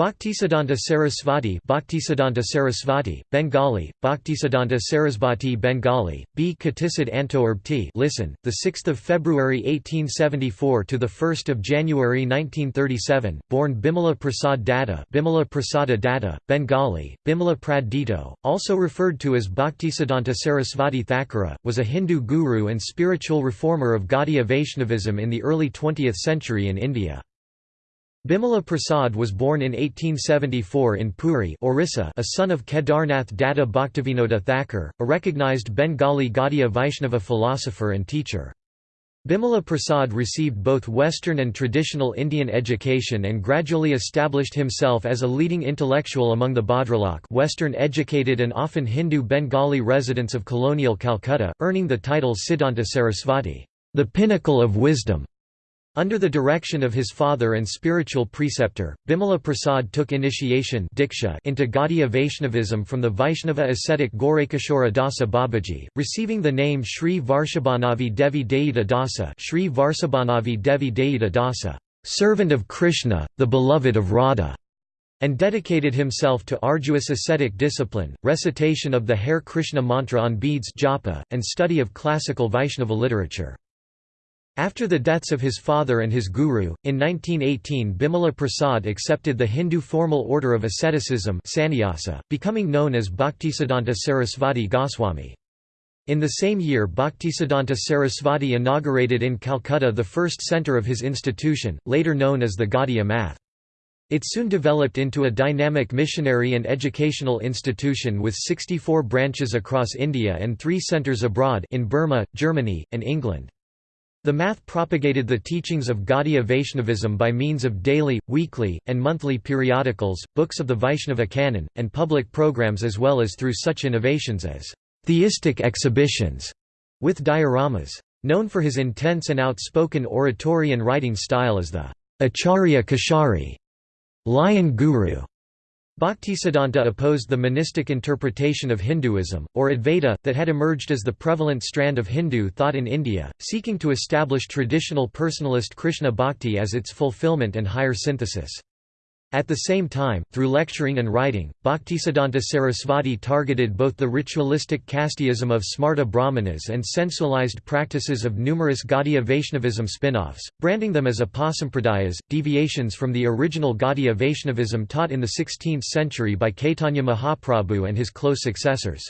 Bhaktisiddhanta Sarasvati Bhaktisiddhanta Sarasvati, Bengali, Bhaktisiddhanta Sarasvati Bengali, B. Katisid Antoerbti listen, 6 February 1874 to 1 January 1937, born Bimala Prasad Datta Bimala Prasada Datta, Bengali, Bimala Prad Dito, also referred to as Bhaktisiddhanta Sarasvati Thakura, was a Hindu guru and spiritual reformer of Gaudiya Vaishnavism in the early 20th century in India. Bimala Prasad was born in 1874 in Puri Orissa, a son of Kedarnath Datta Bhaktivinoda Thakur, a recognized Bengali Gaudiya Vaishnava philosopher and teacher. Bimala Prasad received both Western and traditional Indian education and gradually established himself as a leading intellectual among the Bhadralok Western-educated and often Hindu Bengali residents of colonial Calcutta, earning the title Siddhanta Sarasvati, the pinnacle of wisdom. Under the direction of his father and spiritual preceptor, Bimala Prasad took initiation diksha into Gaudiya Vaishnavism from the Vaishnava ascetic Gorakishora Dasa Babaji, receiving the name Sri Varshabhanavi Devi Dayita Dasa Sri Varsabhanavi Devi Dayita Dasa, servant of Krishna, the beloved of Radha, and dedicated himself to arduous ascetic discipline, recitation of the Hare Krishna mantra on beads japa, and study of classical Vaishnava literature. After the deaths of his father and his guru, in 1918 Bimala Prasad accepted the Hindu formal order of asceticism sannyasa, becoming known as Bhaktisiddhanta Sarasvati Goswami. In the same year Bhaktisiddhanta Sarasvati inaugurated in Calcutta the first centre of his institution, later known as the Gaudiya Math. It soon developed into a dynamic missionary and educational institution with 64 branches across India and three centres abroad in Burma, Germany, and England. The math propagated the teachings of Gaudiya Vaishnavism by means of daily, weekly, and monthly periodicals, books of the Vaishnava canon, and public programs as well as through such innovations as theistic exhibitions with dioramas. Known for his intense and outspoken oratory and writing style as the Acharya Kesari Lion Guru, Bhaktisiddhanta opposed the monistic interpretation of Hinduism, or Advaita, that had emerged as the prevalent strand of Hindu thought in India, seeking to establish traditional personalist Krishna bhakti as its fulfillment and higher synthesis. At the same time, through lecturing and writing, Bhaktisiddhanta Sarasvati targeted both the ritualistic casteism of Smarta Brahmanas and sensualized practices of numerous Gaudiya Vaishnavism spin-offs, branding them as apasampradayas, deviations from the original Gaudiya Vaishnavism taught in the 16th century by Caitanya Mahaprabhu and his close successors.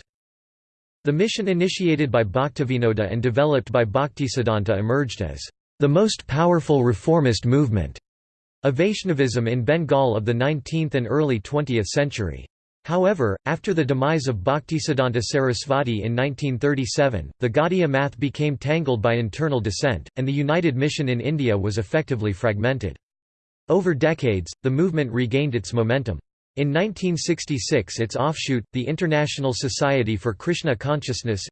The mission initiated by Bhaktivinoda and developed by Bhaktisiddhanta emerged as the most powerful reformist movement a Vaishnavism in Bengal of the 19th and early 20th century. However, after the demise of Bhaktisiddhanta Sarasvati in 1937, the Gaudiya math became tangled by internal dissent, and the United Mission in India was effectively fragmented. Over decades, the movement regained its momentum. In 1966 its offshoot, the International Society for Krishna Consciousness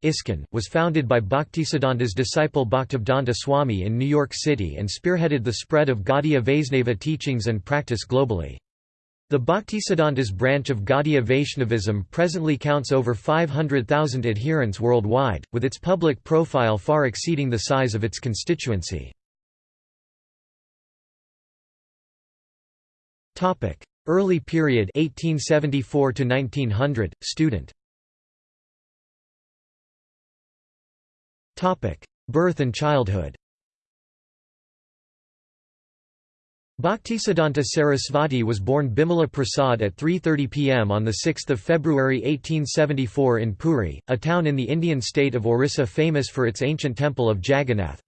was founded by Bhaktisiddhanta's disciple Bhaktivedanta Swami in New York City and spearheaded the spread of Gaudiya Vaisnava teachings and practice globally. The Bhaktisiddhanta's branch of Gaudiya Vaishnavism presently counts over 500,000 adherents worldwide, with its public profile far exceeding the size of its constituency. Early period 1874 to 1900 student Topic Birth and childhood Bhaktisiddhanta Sarasvati was born Bimala Prasad at 3.30 pm on 6 February 1874 in Puri, a town in the Indian state of Orissa famous for its ancient temple of Jagannath.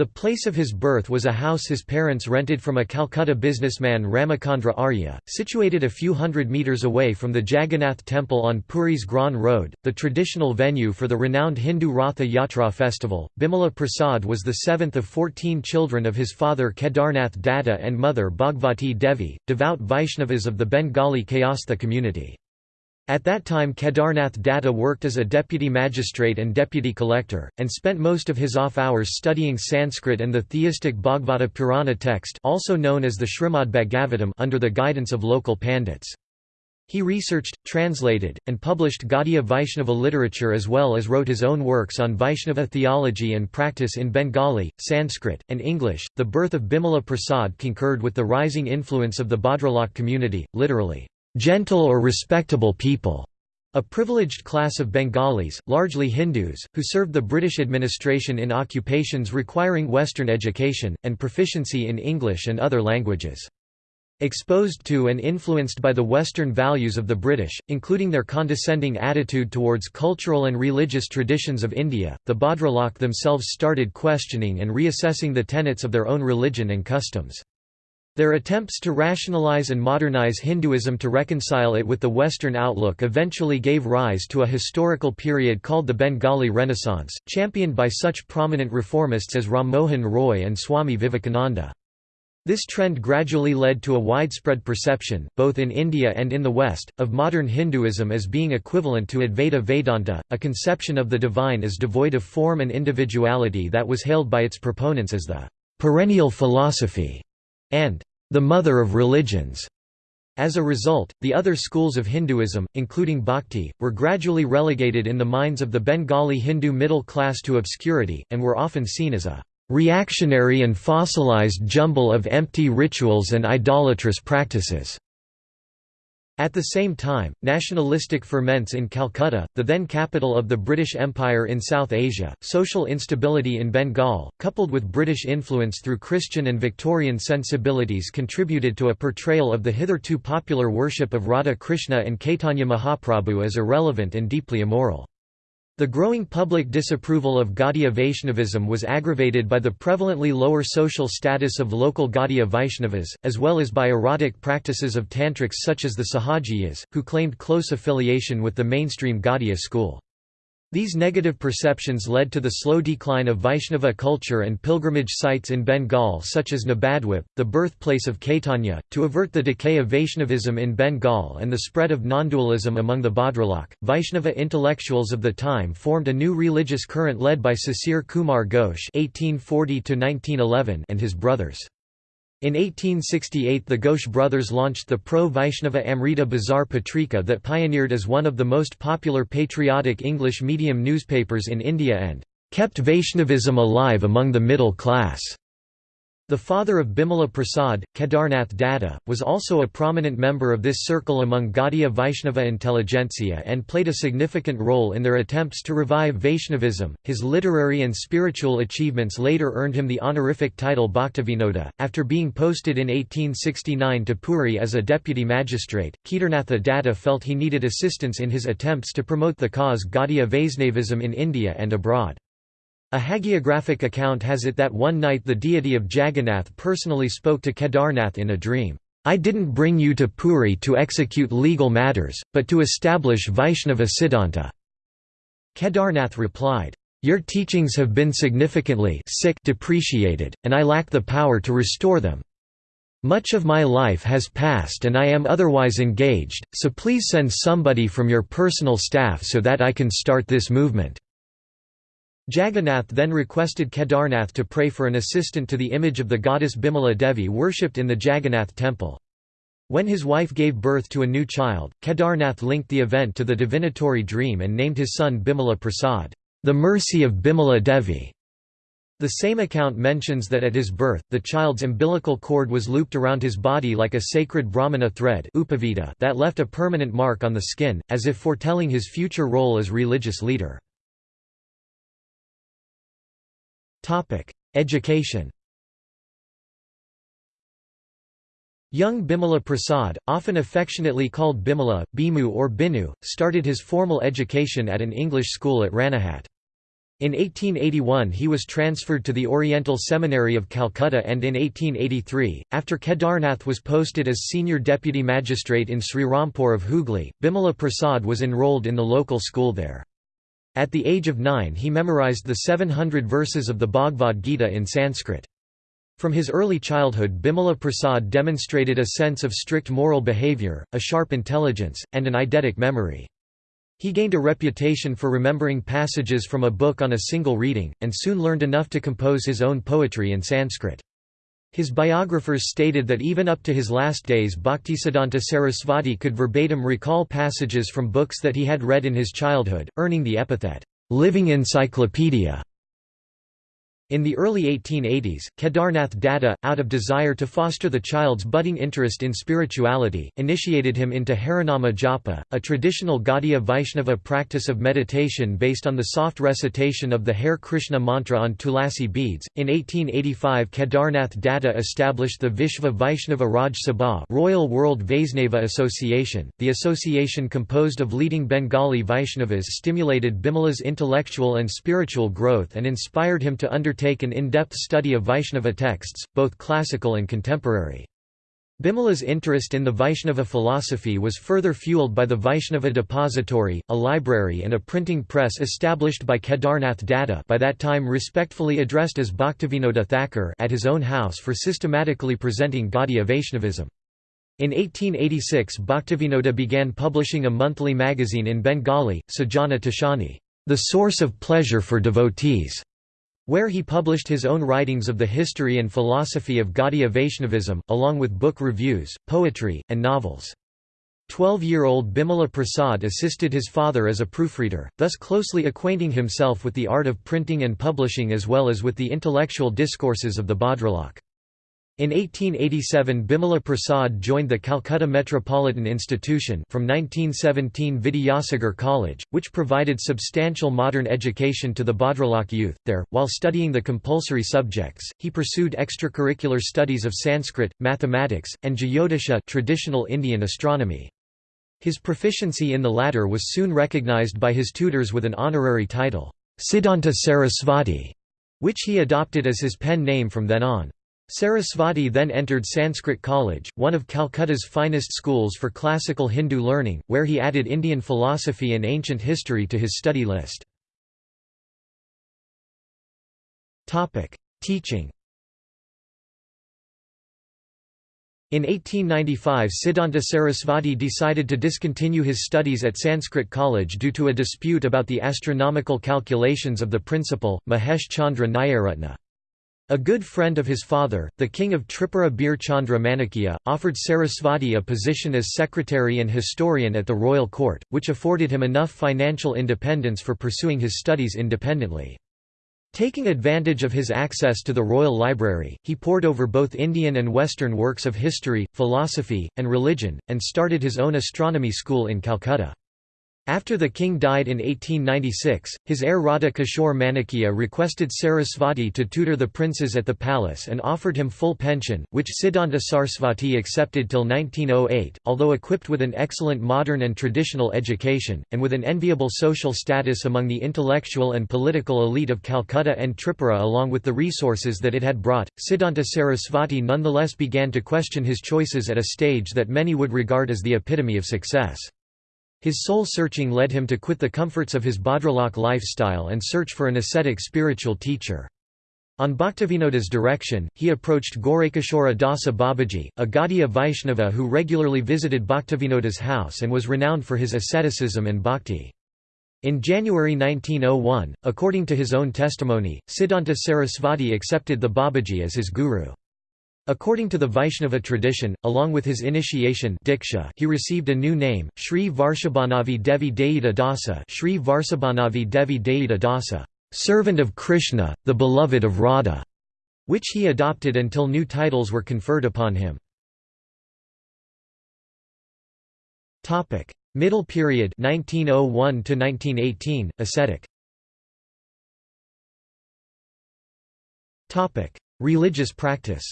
The place of his birth was a house his parents rented from a Calcutta businessman Ramachandra Arya, situated a few hundred metres away from the Jagannath temple on Puri's Grand Road, the traditional venue for the renowned Hindu Ratha Yatra festival. Bimala Prasad was the seventh of fourteen children of his father Kedarnath Datta and mother Bhagavati Devi, devout Vaishnavas of the Bengali Kayastha community. At that time Kedarnath Datta worked as a deputy magistrate and deputy collector, and spent most of his off-hours studying Sanskrit and the theistic Bhagavata Purana text also known as the Srimad Bhagavatam under the guidance of local pandits. He researched, translated, and published Gaudiya Vaishnava literature as well as wrote his own works on Vaishnava theology and practice in Bengali, Sanskrit, and English. The birth of Bimala Prasad concurred with the rising influence of the Bhadralok community, literally, gentle or respectable people. A privileged class of Bengalis, largely Hindus, who served the British administration in occupations requiring Western education, and proficiency in English and other languages. Exposed to and influenced by the Western values of the British, including their condescending attitude towards cultural and religious traditions of India, the Bhadralok themselves started questioning and reassessing the tenets of their own religion and customs. Their attempts to rationalize and modernize Hinduism to reconcile it with the Western outlook eventually gave rise to a historical period called the Bengali Renaissance, championed by such prominent reformists as Ram Mohan Roy and Swami Vivekananda. This trend gradually led to a widespread perception, both in India and in the West, of modern Hinduism as being equivalent to Advaita Vedanta, a conception of the divine as devoid of form and individuality that was hailed by its proponents as the perennial philosophy and the mother of religions. As a result, the other schools of Hinduism, including Bhakti, were gradually relegated in the minds of the Bengali Hindu middle class to obscurity, and were often seen as a reactionary and fossilized jumble of empty rituals and idolatrous practices. At the same time, nationalistic ferments in Calcutta, the then capital of the British Empire in South Asia, social instability in Bengal, coupled with British influence through Christian and Victorian sensibilities contributed to a portrayal of the hitherto popular worship of Radha Krishna and Caitanya Mahaprabhu as irrelevant and deeply immoral. The growing public disapproval of Gaudiya Vaishnavism was aggravated by the prevalently lower social status of local Gaudiya Vaishnavas, as well as by erotic practices of tantrics such as the Sahajiyas, who claimed close affiliation with the mainstream Gaudiya school. These negative perceptions led to the slow decline of Vaishnava culture and pilgrimage sites in Bengal such as Nabadwip, the birthplace of Caitanya. To avert the decay of Vaishnavism in Bengal and the spread of non-dualism among the Bhadralok, Vaishnava intellectuals of the time formed a new religious current led by Sisir Kumar Ghosh (1840–1911) and his brothers. In 1868 the Ghosh brothers launched the pro-Vaishnava Amrita Bazar Patrika that pioneered as one of the most popular patriotic English medium newspapers in India and kept Vaishnavism alive among the middle class. The father of Bimala Prasad, Kedarnath Datta, was also a prominent member of this circle among Gaudiya Vaishnava intelligentsia and played a significant role in their attempts to revive Vaishnavism. His literary and spiritual achievements later earned him the honorific title Bhaktivinoda. After being posted in 1869 to Puri as a deputy magistrate, Kedarnatha Datta felt he needed assistance in his attempts to promote the cause Gaudiya Vaishnavism in India and abroad. A hagiographic account has it that one night the deity of Jagannath personally spoke to Kedarnath in a dream, "'I didn't bring you to Puri to execute legal matters, but to establish Vaishnava Siddhanta." Kedarnath replied, "'Your teachings have been significantly sick depreciated, and I lack the power to restore them. Much of my life has passed and I am otherwise engaged, so please send somebody from your personal staff so that I can start this movement.' Jagannath then requested Kedarnath to pray for an assistant to the image of the goddess Bimala Devi worshipped in the Jagannath temple. When his wife gave birth to a new child, Kedarnath linked the event to the divinatory dream and named his son Bimala Prasad, the mercy of Bimala Devi. The same account mentions that at his birth, the child's umbilical cord was looped around his body like a sacred Brahmana thread that left a permanent mark on the skin, as if foretelling his future role as religious leader. Education Young Bimala Prasad, often affectionately called Bimala, Bimu or Binu, started his formal education at an English school at Ranaghat. In 1881 he was transferred to the Oriental Seminary of Calcutta and in 1883, after Kedarnath was posted as senior deputy magistrate in Srirampur of Hooghly, Bimala Prasad was enrolled in the local school there. At the age of nine he memorized the 700 verses of the Bhagavad Gita in Sanskrit. From his early childhood Bimala Prasad demonstrated a sense of strict moral behavior, a sharp intelligence, and an eidetic memory. He gained a reputation for remembering passages from a book on a single reading, and soon learned enough to compose his own poetry in Sanskrit. His biographers stated that even up to his last days Bhaktisiddhanta Sarasvati could verbatim recall passages from books that he had read in his childhood, earning the epithet, "'living encyclopedia' In the early 1880s, Kedarnath Datta, out of desire to foster the child's budding interest in spirituality, initiated him into Harinama Japa, a traditional Gaudiya Vaishnava practice of meditation based on the soft recitation of the Hare Krishna mantra on tulasi beads. In 1885, Kedarnath Datta established the Vishva Vaishnava Raj Sabha Royal World Vaisnava Association. The association composed of leading Bengali Vaishnavas stimulated Bimala's intellectual and spiritual growth and inspired him to undertake undertake an in-depth study of Vaishnava texts, both classical and contemporary. Bimala's interest in the Vaishnava philosophy was further fueled by the Vaishnava Depository, a library and a printing press established by Kedarnath Datta by that time respectfully addressed as Bhaktivinoda Thakur at his own house for systematically presenting Gaudiya Vaishnavism. In 1886 Bhaktivinoda began publishing a monthly magazine in Bengali, Sajana Toshani, the source of pleasure for devotees where he published his own writings of the history and philosophy of Gaudiya Vaishnavism, along with book reviews, poetry, and novels. Twelve-year-old Bimala Prasad assisted his father as a proofreader, thus closely acquainting himself with the art of printing and publishing as well as with the intellectual discourses of the Bhadralok. In 1887 Bimala Prasad joined the Calcutta Metropolitan Institution from 1917 Vidyasagar College, which provided substantial modern education to the Bhadralok youth. There, while studying the compulsory subjects, he pursued extracurricular studies of Sanskrit, mathematics, and Jyotisha traditional Indian astronomy. His proficiency in the latter was soon recognized by his tutors with an honorary title, Siddhanta Sarasvati, which he adopted as his pen name from then on. Sarasvati then entered Sanskrit College, one of Calcutta's finest schools for classical Hindu learning, where he added Indian philosophy and ancient history to his study list. Teaching In 1895 Siddhanta Sarasvati decided to discontinue his studies at Sanskrit College due to a dispute about the astronomical calculations of the principal, Mahesh Chandra Nyayaratna. A good friend of his father, the king of Tripura Bir Chandra Manikya, offered Sarasvati a position as secretary and historian at the royal court, which afforded him enough financial independence for pursuing his studies independently. Taking advantage of his access to the royal library, he pored over both Indian and Western works of history, philosophy, and religion, and started his own astronomy school in Calcutta. After the king died in 1896, his heir Radha Kishore Manikya requested Sarasvati to tutor the princes at the palace and offered him full pension, which Siddhanta Sarasvati accepted till 1908. Although equipped with an excellent modern and traditional education, and with an enviable social status among the intellectual and political elite of Calcutta and Tripura along with the resources that it had brought, Siddhanta Sarasvati nonetheless began to question his choices at a stage that many would regard as the epitome of success. His soul-searching led him to quit the comforts of his Bhadralok lifestyle and search for an ascetic spiritual teacher. On Bhaktivinoda's direction, he approached Gorakishora Dasa Babaji, a Gaudiya Vaishnava who regularly visited Bhaktivinoda's house and was renowned for his asceticism and bhakti. In January 1901, according to his own testimony, Siddhanta Sarasvati accepted the Babaji as his guru. According to the Vaishnava tradition, along with his initiation Diksha, he received a new name, Sri Varshabhanavi Devi Dayita Dasa Sri Varsabhanavi Devi Dayita Dasa, servant of Krishna, the beloved of Radha, which he adopted until new titles were conferred upon him. Middle period 1901 to 1918 ascetic. Topic. Religious practice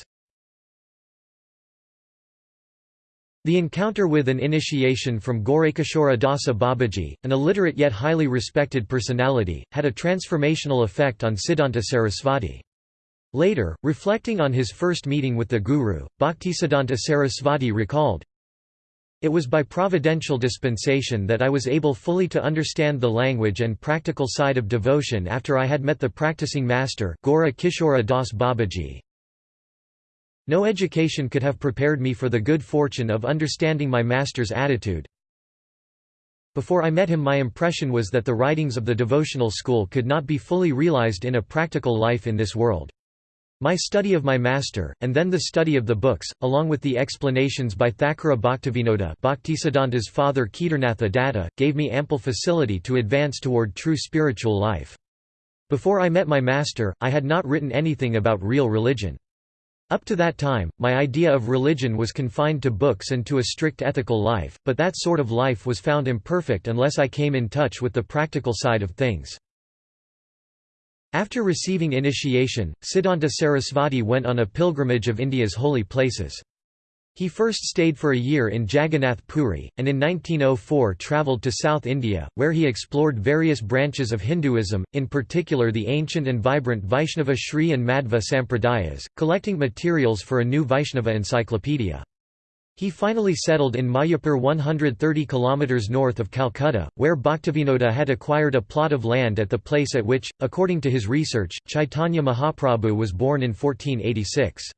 The encounter with an initiation from Gorakishora Dasa Babaji, an illiterate yet highly respected personality, had a transformational effect on Siddhanta Sarasvati. Later, reflecting on his first meeting with the Guru, Bhaktisiddhanta Sarasvati recalled, It was by providential dispensation that I was able fully to understand the language and practical side of devotion after I had met the practicing master Gora Kishora Das Babaji. No education could have prepared me for the good fortune of understanding my master's attitude. Before I met him my impression was that the writings of the devotional school could not be fully realized in a practical life in this world. My study of my master, and then the study of the books, along with the explanations by Thakura Bhaktivinoda Bhaktisiddhanta's father Kedarnatha Datta, gave me ample facility to advance toward true spiritual life. Before I met my master, I had not written anything about real religion. Up to that time, my idea of religion was confined to books and to a strict ethical life, but that sort of life was found imperfect unless I came in touch with the practical side of things. After receiving initiation, Siddhanta Sarasvati went on a pilgrimage of India's holy places. He first stayed for a year in Jagannath Puri, and in 1904 travelled to South India, where he explored various branches of Hinduism, in particular the ancient and vibrant Vaishnava Sri and Madhva Sampradayas, collecting materials for a new Vaishnava encyclopedia. He finally settled in Mayapur 130 km north of Calcutta, where Bhaktivinoda had acquired a plot of land at the place at which, according to his research, Chaitanya Mahaprabhu was born in 1486.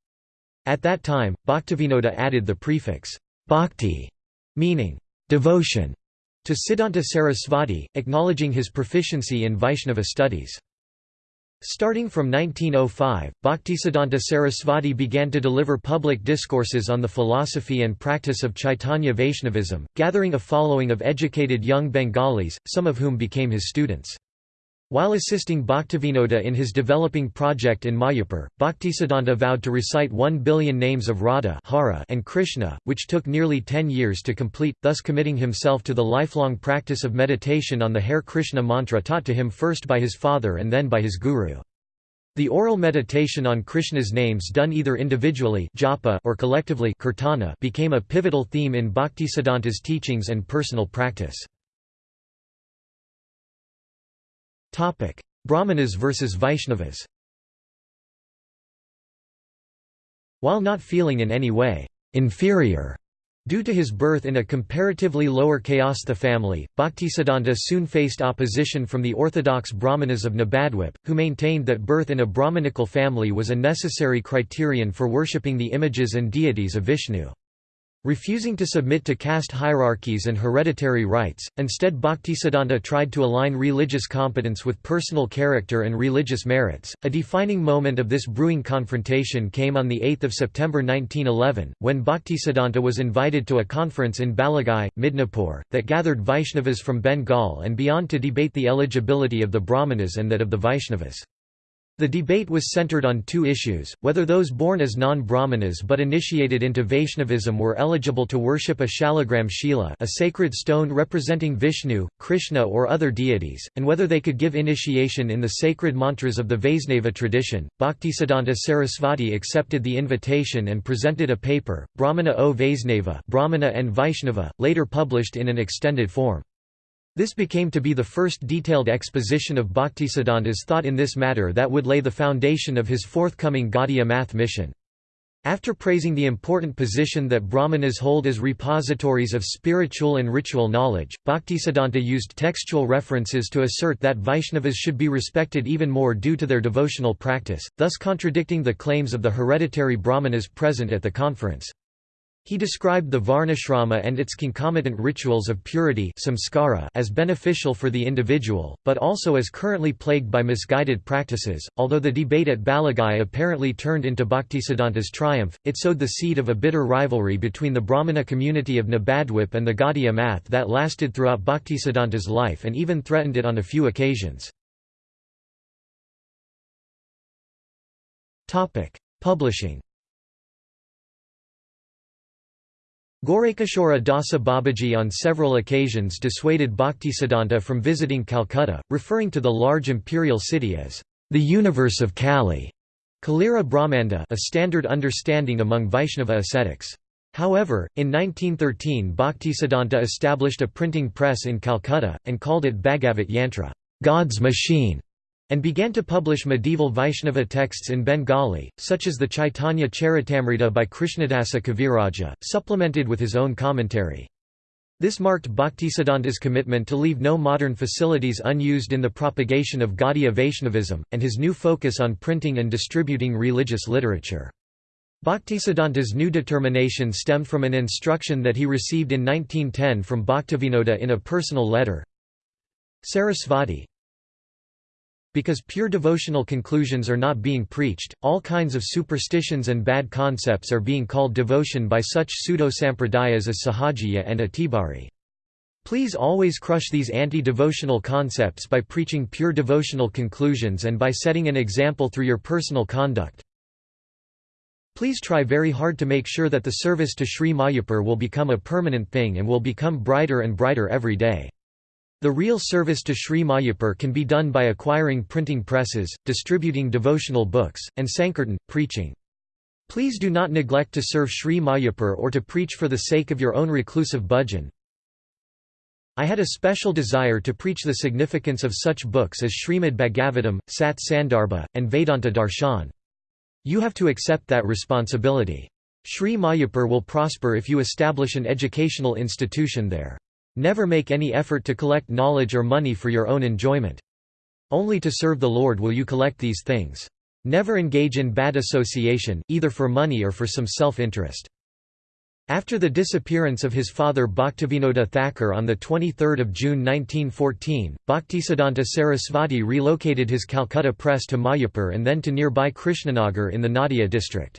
At that time, Bhaktivinoda added the prefix, bhakti, meaning devotion, to Siddhanta Sarasvati, acknowledging his proficiency in Vaishnava studies. Starting from 1905, Bhaktisiddhanta Sarasvati began to deliver public discourses on the philosophy and practice of Chaitanya Vaishnavism, gathering a following of educated young Bengalis, some of whom became his students. While assisting Bhaktivinoda in his developing project in Mayapur, Bhaktisiddhanta vowed to recite one billion names of Radha and Krishna, which took nearly ten years to complete, thus committing himself to the lifelong practice of meditation on the Hare Krishna mantra taught to him first by his father and then by his guru. The oral meditation on Krishna's names done either individually japa or collectively kirtana became a pivotal theme in Bhaktisiddhanta's teachings and personal practice. Brahmanas versus Vaishnavas While not feeling in any way inferior Due to his birth in a comparatively lower Kayastha family, Bhaktisiddhanta soon faced opposition from the orthodox Brahmanas of Nabadwip, who maintained that birth in a Brahmanical family was a necessary criterion for worshipping the images and deities of Vishnu. Refusing to submit to caste hierarchies and hereditary rights, instead Bhaktisiddhanta tried to align religious competence with personal character and religious merits. A defining moment of this brewing confrontation came on 8 September 1911, when Bhaktisiddhanta was invited to a conference in Balagai, Midnapur, that gathered Vaishnavas from Bengal and beyond to debate the eligibility of the Brahmanas and that of the Vaishnavas. The debate was centered on two issues, whether those born as non-Brahmanas but initiated into Vaishnavism were eligible to worship a shalagram shila a sacred stone representing Vishnu, Krishna or other deities, and whether they could give initiation in the sacred mantras of the Vaisnava tradition. Bhaktisiddhanta Sarasvati accepted the invitation and presented a paper, Brahmana o Vaisnava Brahmana and Vaishnava, later published in an extended form. This became to be the first detailed exposition of Bhaktisiddhanta's thought in this matter that would lay the foundation of his forthcoming Gaudiya math mission. After praising the important position that Brahmanas hold as repositories of spiritual and ritual knowledge, Bhaktisiddhanta used textual references to assert that Vaishnavas should be respected even more due to their devotional practice, thus contradicting the claims of the hereditary Brahmanas present at the conference. He described the varnashrama and its concomitant rituals of purity samskara as beneficial for the individual, but also as currently plagued by misguided practices. Although the debate at Balagai apparently turned into Bhaktisiddhanta's triumph, it sowed the seed of a bitter rivalry between the Brahmana community of Nabadwip and the Gaudiya math that lasted throughout Bhaktisiddhanta's life and even threatened it on a few occasions. Publishing Gorakishora Dasa Babaji on several occasions dissuaded Bhaktisiddhanta from visiting Calcutta, referring to the large imperial city as the universe of Kali, Kalira Brahmanda a standard understanding among Vaishnava ascetics. However, in 1913 Bhaktisiddhanta established a printing press in Calcutta, and called it Bhagavat Yantra God's machine", and began to publish medieval Vaishnava texts in Bengali, such as the Chaitanya Charitamrita by Krishnadasa Kaviraja, supplemented with his own commentary. This marked Bhaktisiddhanta's commitment to leave no modern facilities unused in the propagation of Gaudiya Vaishnavism, and his new focus on printing and distributing religious literature. Bhaktisiddhanta's new determination stemmed from an instruction that he received in 1910 from Bhaktivinoda in a personal letter. Sarasvati, Because pure devotional conclusions are not being preached, all kinds of superstitions and bad concepts are being called devotion by such pseudo-sampradayas as Sahajiya and Atibari. Please always crush these anti-devotional concepts by preaching pure devotional conclusions and by setting an example through your personal conduct. Please try very hard to make sure that the service to Sri Mayapur will become a permanent thing and will become brighter and brighter every day. The real service to Sri Mayapur can be done by acquiring printing presses, distributing devotional books, and Sankirtan, preaching. Please do not neglect to serve Sri Mayapur or to preach for the sake of your own reclusive bhajan. I had a special desire to preach the significance of such books as Srimad Bhagavatam, Sat Sandarbha, and Vedanta Darshan. You have to accept that responsibility. Sri Mayapur will prosper if you establish an educational institution there. Never make any effort to collect knowledge or money for your own enjoyment. Only to serve the Lord will you collect these things. Never engage in bad association, either for money or for some self-interest. After the disappearance of his father Bhaktivinoda Thakur on 23 June 1914, Bhaktisiddhanta Sarasvati relocated his Calcutta press to Mayapur and then to nearby Krishnanagar in the Nadia district.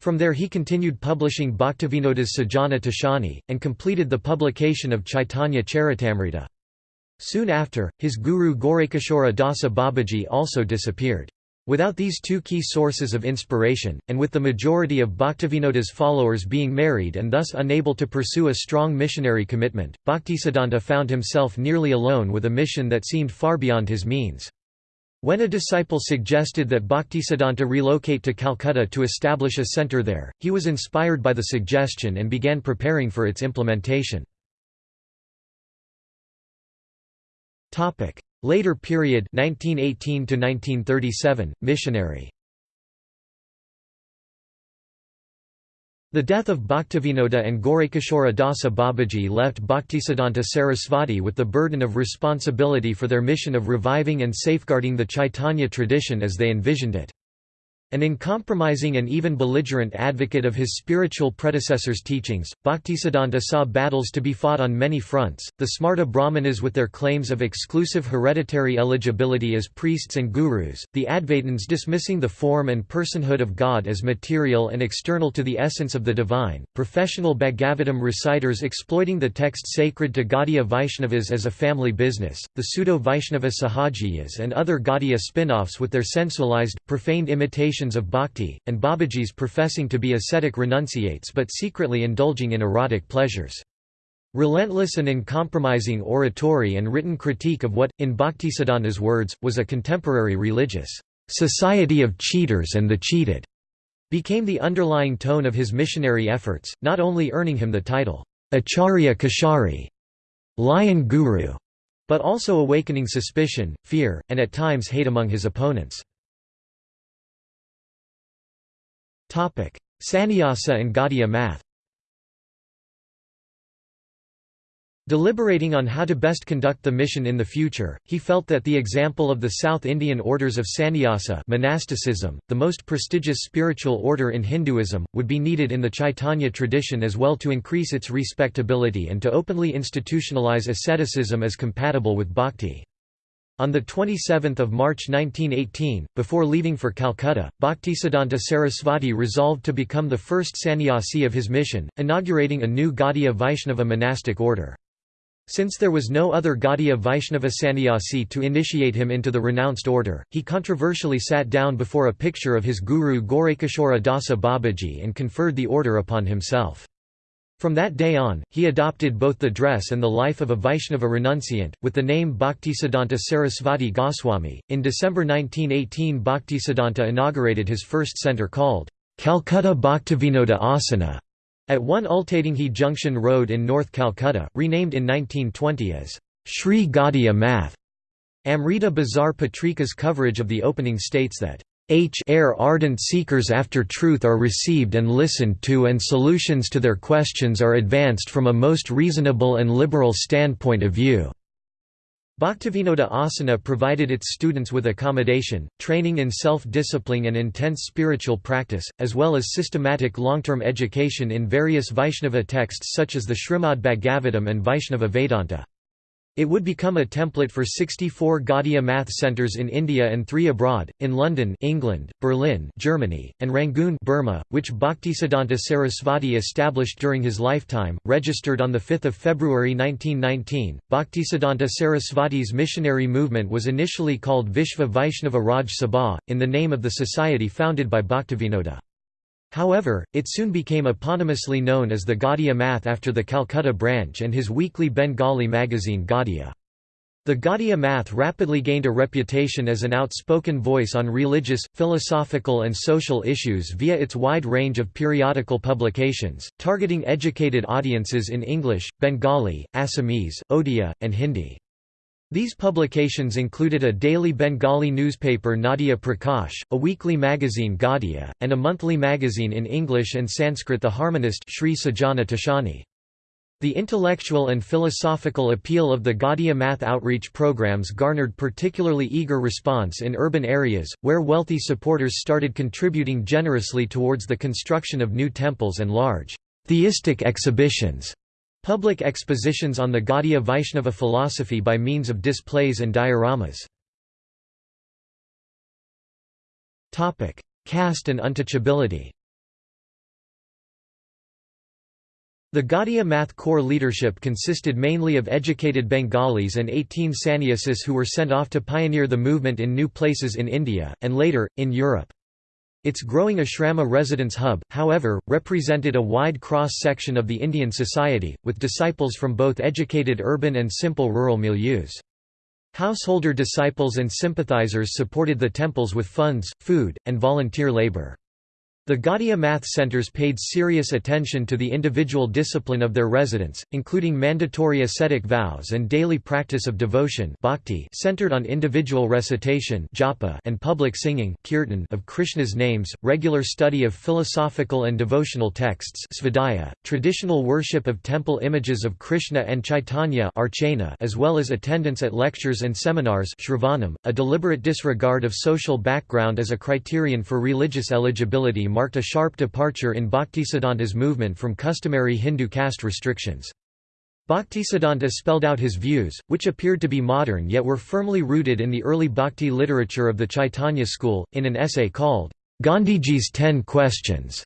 From there he continued publishing Bhaktivinoda's Sajana Toshani, and completed the publication of Chaitanya Charitamrita. Soon after, his guru Gorakishora Dasa Babaji also disappeared. Without these two key sources of inspiration, and with the majority of Bhaktivinoda's followers being married and thus unable to pursue a strong missionary commitment, Bhaktisiddhanta found himself nearly alone with a mission that seemed far beyond his means. When a disciple suggested that Bhaktisiddhanta relocate to Calcutta to establish a centre there, he was inspired by the suggestion and began preparing for its implementation. Later period 1918 to 1937 missionary The death of Bhaktivinoda and Gorakishora Dasa Babaji left Bhaktisiddhanta Sarasvati with the burden of responsibility for their mission of reviving and safeguarding the Chaitanya tradition as they envisioned it. An uncompromising and even belligerent advocate of his spiritual predecessors' teachings, Bhaktisiddhanta saw battles to be fought on many fronts, the Smarta Brahmanas with their claims of exclusive hereditary eligibility as priests and gurus, the Advaitins dismissing the form and personhood of God as material and external to the essence of the divine, professional Bhagavatam reciters exploiting the text sacred to Gaudiya Vaishnavas as a family business, the pseudo-Vaishnava Sahajiyas and other Gaudiya spin-offs with their sensualized, profaned imitation of bhakti, and Babajis professing to be ascetic renunciates but secretly indulging in erotic pleasures. Relentless and uncompromising oratory and written critique of what, in Bhaktisiddhanta's words, was a contemporary religious society of cheaters and the cheated, became the underlying tone of his missionary efforts, not only earning him the title, Acharya Kesari, lion guru, but also awakening suspicion, fear, and at times hate among his opponents. Sannyasa and Gaudiya math Deliberating on how to best conduct the mission in the future, he felt that the example of the South Indian orders of sannyasa monasticism, the most prestigious spiritual order in Hinduism, would be needed in the Chaitanya tradition as well to increase its respectability and to openly institutionalize asceticism as compatible with bhakti. On 27 March 1918, before leaving for Calcutta, Bhaktisiddhanta Sarasvati resolved to become the first sannyasi of his mission, inaugurating a new Gaudiya Vaishnava monastic order. Since there was no other Gaudiya Vaishnava sannyasi to initiate him into the renounced order, he controversially sat down before a picture of his guru Gorakishora Dasa Babaji and conferred the order upon himself. From that day on, he adopted both the dress and the life of a Vaishnava renunciant, with the name Bhaktisiddhanta Sarasvati Goswami. In December 1918, Bhaktisiddhanta inaugurated his first centre called Calcutta Bhaktivinoda Asana at 1 Ultadinghi Junction Road in North Calcutta, renamed in 1920 as Sri Gaudiya Math. Amrita Bazar Patrika's coverage of the opening states that H air ardent seekers after truth are received and listened to and solutions to their questions are advanced from a most reasonable and liberal standpoint of view. Bhaktivinoda Asana provided its students with accommodation, training in self-discipline and intense spiritual practice, as well as systematic long-term education in various Vaishnava texts such as the Srimad Bhagavatam and Vaishnava Vedanta. It would become a template for 64 Gaudiya math centers in India and three abroad, in London England, Berlin Germany, and Rangoon Burma, which Bhaktisiddhanta Sarasvati established during his lifetime, registered on 5 February 1919. Bhaktisiddhanta Sarasvati's missionary movement was initially called Vishva Vaishnava Raj Sabha, in the name of the society founded by Bhaktivinoda. However, it soon became eponymously known as the Gaudiya Math after the Calcutta branch and his weekly Bengali magazine Gaudiya. The Gaudiya Math rapidly gained a reputation as an outspoken voice on religious, philosophical and social issues via its wide range of periodical publications, targeting educated audiences in English, Bengali, Assamese, Odia, and Hindi. These publications included a daily Bengali newspaper Nadia Prakash, a weekly magazine Gaudiya, and a monthly magazine in English and Sanskrit The Harmonist Sri Sajana Toshani. The intellectual and philosophical appeal of the Gaudiya math outreach programs garnered particularly eager response in urban areas, where wealthy supporters started contributing generously towards the construction of new temples and large theistic exhibitions. Public expositions on the Gaudiya Vaishnava philosophy by means of displays and dioramas. Caste and untouchability The Gaudiya Math core leadership consisted mainly of educated Bengalis and 18 sannyasis who were sent off to pioneer the movement in new places in India, and later, in Europe. Its growing ashrama residence hub, however, represented a wide cross-section of the Indian society, with disciples from both educated urban and simple rural milieus. Householder disciples and sympathizers supported the temples with funds, food, and volunteer labor. The Gaudiya math centers paid serious attention to the individual discipline of their residents, including mandatory ascetic vows and daily practice of devotion bhakti centered on individual recitation japa and public singing kirtan of Krishna's names, regular study of philosophical and devotional texts svadhyaya, traditional worship of temple images of Krishna and Chaitanya archana, as well as attendance at lectures and seminars shravanam, a deliberate disregard of social background as a criterion for religious eligibility marked a sharp departure in Bhaktisiddhanta's movement from customary Hindu caste restrictions. Bhaktisiddhanta spelled out his views, which appeared to be modern yet were firmly rooted in the early bhakti literature of the Chaitanya school, in an essay called, Gandhiji's Ten Questions,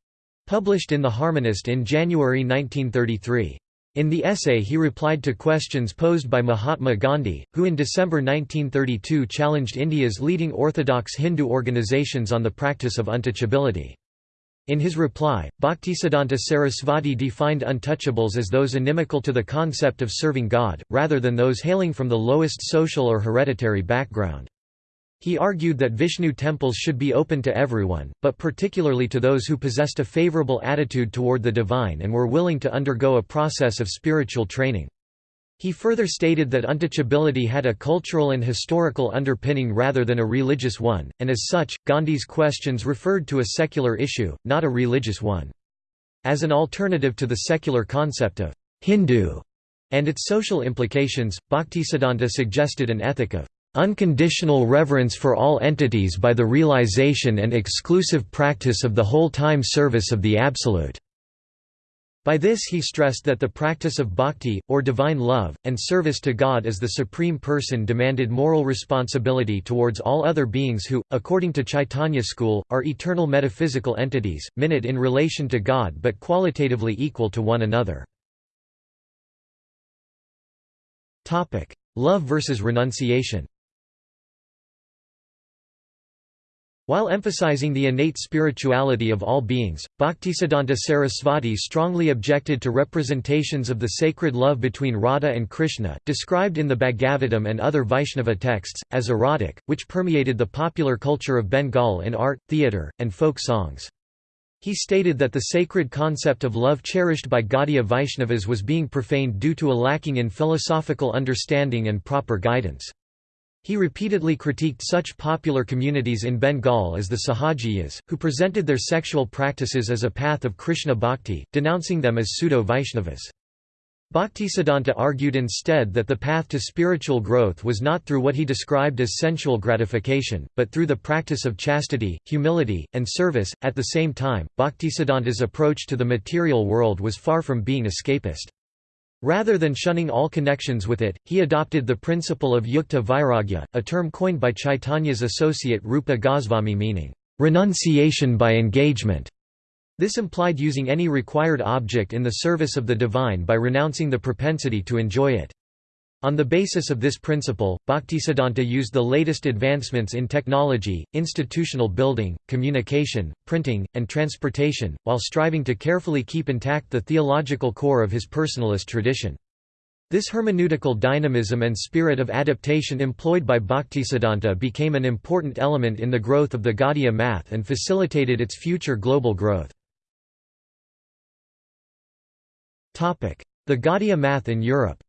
published in The Harmonist in January 1933. In the essay he replied to questions posed by Mahatma Gandhi, who in December 1932 challenged India's leading orthodox Hindu organizations on the practice of untouchability. In his reply, Bhaktisiddhanta Sarasvati defined untouchables as those inimical to the concept of serving God, rather than those hailing from the lowest social or hereditary background. He argued that Vishnu temples should be open to everyone, but particularly to those who possessed a favorable attitude toward the divine and were willing to undergo a process of spiritual training. He further stated that untouchability had a cultural and historical underpinning rather than a religious one, and as such, Gandhi's questions referred to a secular issue, not a religious one. As an alternative to the secular concept of Hindu and its social implications, Bhaktisiddhanta suggested an ethic of unconditional reverence for all entities by the realization and exclusive practice of the whole-time service of the Absolute. By this he stressed that the practice of bhakti, or divine love, and service to God as the Supreme Person demanded moral responsibility towards all other beings who, according to Chaitanya school, are eternal metaphysical entities, minute in relation to God but qualitatively equal to one another. Love versus renunciation While emphasizing the innate spirituality of all beings, Bhaktisiddhanta Sarasvati strongly objected to representations of the sacred love between Radha and Krishna, described in the Bhagavatam and other Vaishnava texts, as erotic, which permeated the popular culture of Bengal in art, theatre, and folk songs. He stated that the sacred concept of love cherished by Gaudiya Vaishnavas was being profaned due to a lacking in philosophical understanding and proper guidance. He repeatedly critiqued such popular communities in Bengal as the Sahajiyas, who presented their sexual practices as a path of Krishna bhakti, denouncing them as pseudo-Vaishnavas. Bhaktisiddhanta argued instead that the path to spiritual growth was not through what he described as sensual gratification, but through the practice of chastity, humility, and service. At the same time, Bhaktisiddhanta's approach to the material world was far from being escapist. Rather than shunning all connections with it, he adopted the principle of yukta vairagya, a term coined by Chaitanya's associate Rupa Goswami meaning, "...renunciation by engagement". This implied using any required object in the service of the divine by renouncing the propensity to enjoy it. On the basis of this principle, Bhaktisiddhanta used the latest advancements in technology, institutional building, communication, printing, and transportation, while striving to carefully keep intact the theological core of his personalist tradition. This hermeneutical dynamism and spirit of adaptation employed by Bhaktisiddhanta became an important element in the growth of the Gaudiya math and facilitated its future global growth. The Gaudiya math in Europe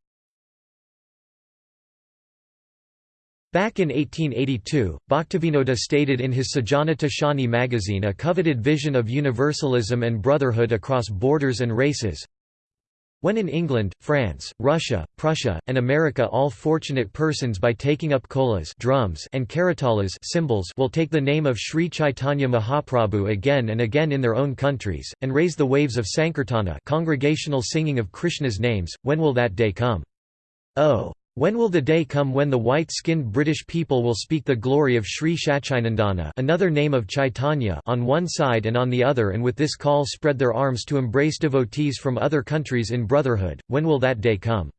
Back in 1882, Bhaktivinoda stated in his Sajjana Toshani magazine a coveted vision of universalism and brotherhood across borders and races, when in England, France, Russia, Prussia, and America all fortunate persons by taking up kolas drums and karatalas cymbals will take the name of Sri Chaitanya Mahaprabhu again and again in their own countries, and raise the waves of Sankirtana congregational singing of Krishna's names, when will that day come? Oh! When will the day come when the white-skinned British people will speak the glory of Sri Sacinandana another name of Chaitanya on one side and on the other and with this call spread their arms to embrace devotees from other countries in brotherhood, when will that day come?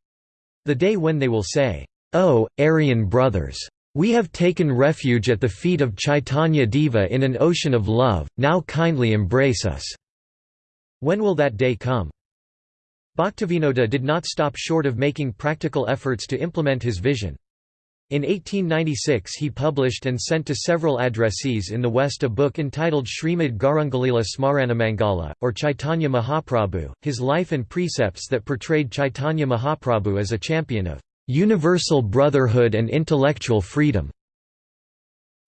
The day when they will say, "'Oh, Aryan brothers! We have taken refuge at the feet of Chaitanya Deva in an ocean of love, now kindly embrace us!' When will that day come? Bhaktivinoda did not stop short of making practical efforts to implement his vision. In 1896 he published and sent to several addressees in the West a book entitled Srimad Gaurangalila Smaranamangala, or Chaitanya Mahaprabhu, his life and precepts that portrayed Chaitanya Mahaprabhu as a champion of universal brotherhood and intellectual freedom.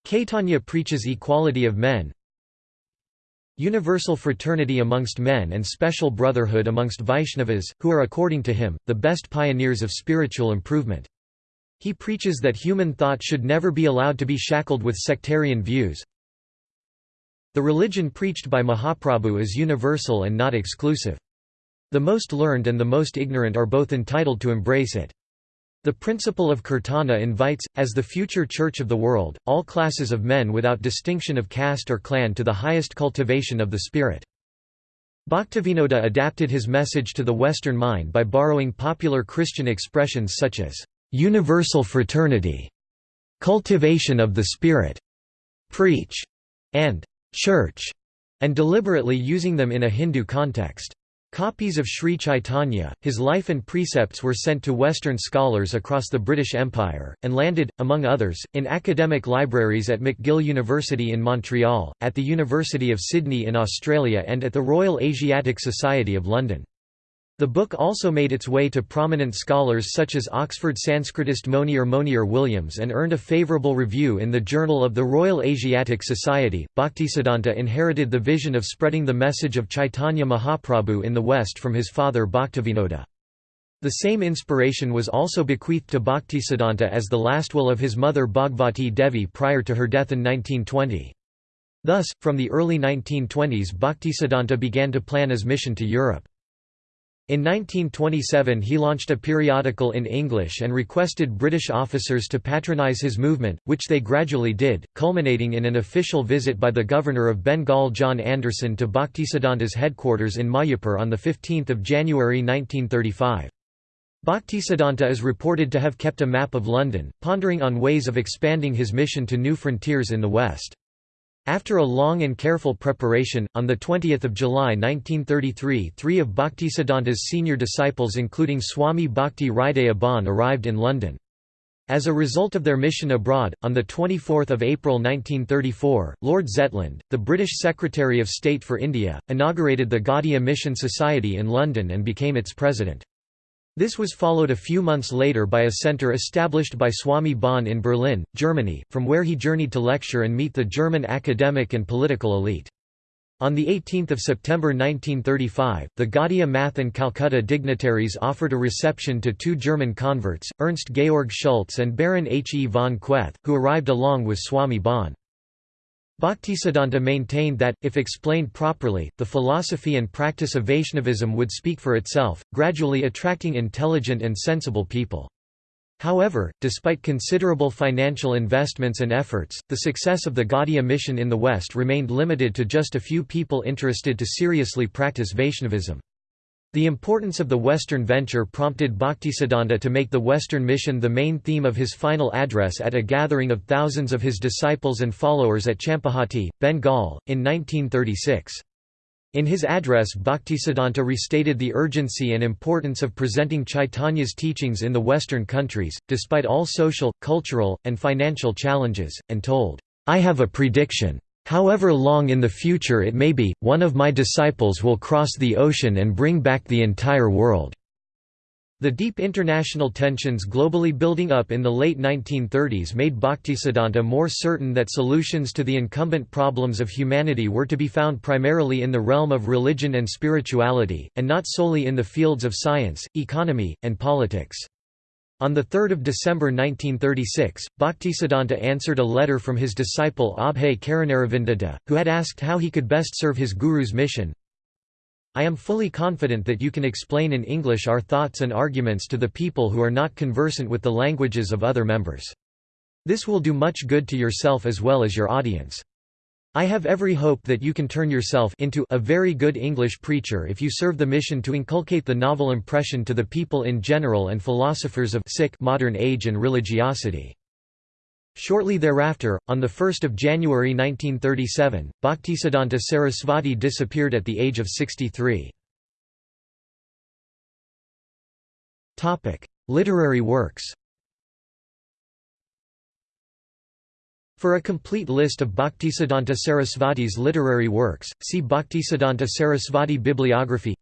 Caitanya preaches equality of men, universal fraternity amongst men and special brotherhood amongst Vaishnavas, who are according to him, the best pioneers of spiritual improvement. He preaches that human thought should never be allowed to be shackled with sectarian views. The religion preached by Mahaprabhu is universal and not exclusive. The most learned and the most ignorant are both entitled to embrace it. The principle of Kirtana invites, as the future church of the world, all classes of men without distinction of caste or clan to the highest cultivation of the spirit. Bhaktivinoda adapted his message to the Western mind by borrowing popular Christian expressions such as, "...universal fraternity", "...cultivation of the spirit", "...preach", and "...church", and deliberately using them in a Hindu context. Copies of Sri Chaitanya, his life and precepts were sent to Western scholars across the British Empire, and landed, among others, in academic libraries at McGill University in Montreal, at the University of Sydney in Australia and at the Royal Asiatic Society of London. The book also made its way to prominent scholars such as Oxford Sanskritist Monier Monier Williams and earned a favourable review in the Journal of the Royal Asiatic Society. Bhaktisiddhanta inherited the vision of spreading the message of Chaitanya Mahaprabhu in the West from his father Bhaktivinoda. The same inspiration was also bequeathed to Bhaktisiddhanta as the last will of his mother Bhagavati Devi prior to her death in 1920. Thus, from the early 1920s Bhaktisiddhanta began to plan his mission to Europe. In 1927 he launched a periodical in English and requested British officers to patronise his movement, which they gradually did, culminating in an official visit by the Governor of Bengal John Anderson to Bhaktisiddhanta's headquarters in Mayapur on 15 January 1935. Bhaktisiddhanta is reported to have kept a map of London, pondering on ways of expanding his mission to new frontiers in the West. After a long and careful preparation, on 20 July 1933 three of Bhaktisiddhanta's senior disciples including Swami Bhakti Bon arrived in London. As a result of their mission abroad, on 24 April 1934, Lord Zetland, the British Secretary of State for India, inaugurated the Gaudiya Mission Society in London and became its president. This was followed a few months later by a center established by Swami Bon in Berlin, Germany, from where he journeyed to lecture and meet the German academic and political elite. On 18 September 1935, the Gaudiya Math and Calcutta dignitaries offered a reception to two German converts, Ernst Georg Schultz and Baron H. E. von Koeth, who arrived along with Swami Bon. Bhaktisiddhanta maintained that, if explained properly, the philosophy and practice of Vaishnavism would speak for itself, gradually attracting intelligent and sensible people. However, despite considerable financial investments and efforts, the success of the Gaudiya mission in the West remained limited to just a few people interested to seriously practice Vaishnavism. The importance of the Western venture prompted Bhaktisiddhanta to make the Western mission the main theme of his final address at a gathering of thousands of his disciples and followers at Champahati, Bengal, in 1936. In his address Bhaktisiddhanta restated the urgency and importance of presenting Chaitanya's teachings in the Western countries, despite all social, cultural, and financial challenges, and told, "'I have a prediction. However long in the future it may be, one of my disciples will cross the ocean and bring back the entire world." The deep international tensions globally building up in the late 1930s made Bhaktisiddhanta more certain that solutions to the incumbent problems of humanity were to be found primarily in the realm of religion and spirituality, and not solely in the fields of science, economy, and politics. On 3 December 1936, Bhaktisiddhanta answered a letter from his disciple Abhay Karunaravindada, who had asked how he could best serve his guru's mission. I am fully confident that you can explain in English our thoughts and arguments to the people who are not conversant with the languages of other members. This will do much good to yourself as well as your audience. I have every hope that you can turn yourself into a very good English preacher if you serve the mission to inculcate the novel impression to the people in general and philosophers of sick modern age and religiosity. Shortly thereafter, on 1 January 1937, Bhaktisiddhanta Sarasvati disappeared at the age of 63. Literary works For a complete list of Bhaktisiddhanta Sarasvati's literary works, see Bhaktisiddhanta Sarasvati bibliography.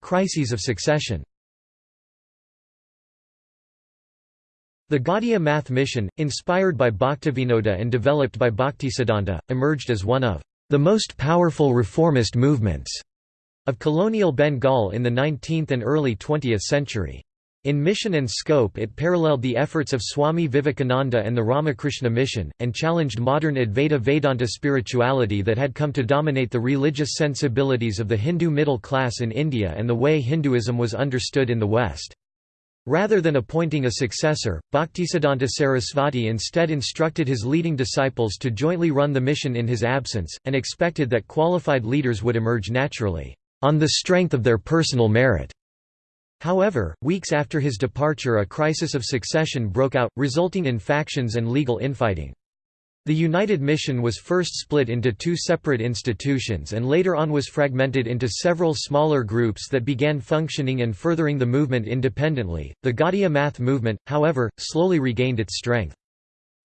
Crises of succession. The Gaudiya math mission, inspired by Bhaktivinoda and developed by Bhaktisiddhanta, emerged as one of the most powerful reformist movements of colonial Bengal in the 19th and early 20th century. In mission and scope it paralleled the efforts of Swami Vivekananda and the Ramakrishna mission, and challenged modern Advaita Vedanta spirituality that had come to dominate the religious sensibilities of the Hindu middle class in India and the way Hinduism was understood in the West. Rather than appointing a successor, Bhaktisiddhanta Sarasvati instead instructed his leading disciples to jointly run the mission in his absence, and expected that qualified leaders would emerge naturally, on the strength of their personal merit. However, weeks after his departure a crisis of succession broke out, resulting in factions and legal infighting. The United Mission was first split into two separate institutions and later on was fragmented into several smaller groups that began functioning and furthering the movement independently. The Gaudiya Math movement, however, slowly regained its strength.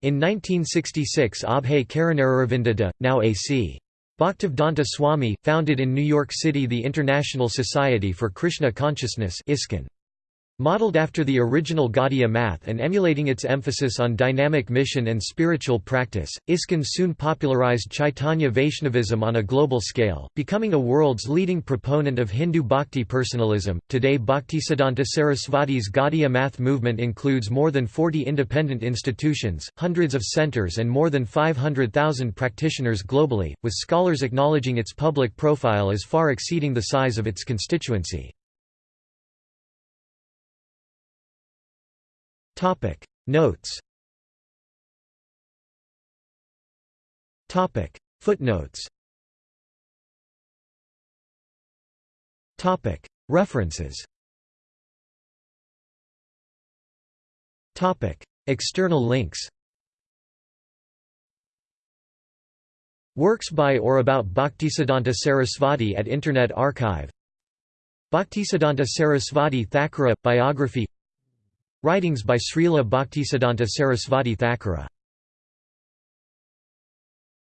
In 1966 Abhay Karunaravindada, now A.C. Bhaktivedanta Swami, founded in New York City the International Society for Krishna Consciousness ISKCON. Modeled after the original Gaudiya math and emulating its emphasis on dynamic mission and spiritual practice, ISKCON soon popularized Chaitanya Vaishnavism on a global scale, becoming a world's leading proponent of Hindu bhakti personalism. Today, Bhaktisiddhanta Sarasvati's Gaudiya math movement includes more than 40 independent institutions, hundreds of centers, and more than 500,000 practitioners globally, with scholars acknowledging its public profile as far exceeding the size of its constituency. Topic. Notes. Topic. Footnotes. Topic. References. Topic. External links. Works by or about Bhaktisiddhanta Sarasvati at Internet Archive. Bhaktisiddhanta Sarasvati Thakura – Biography Writings by Srila Bhaktisiddhanta Sarasvati Thakura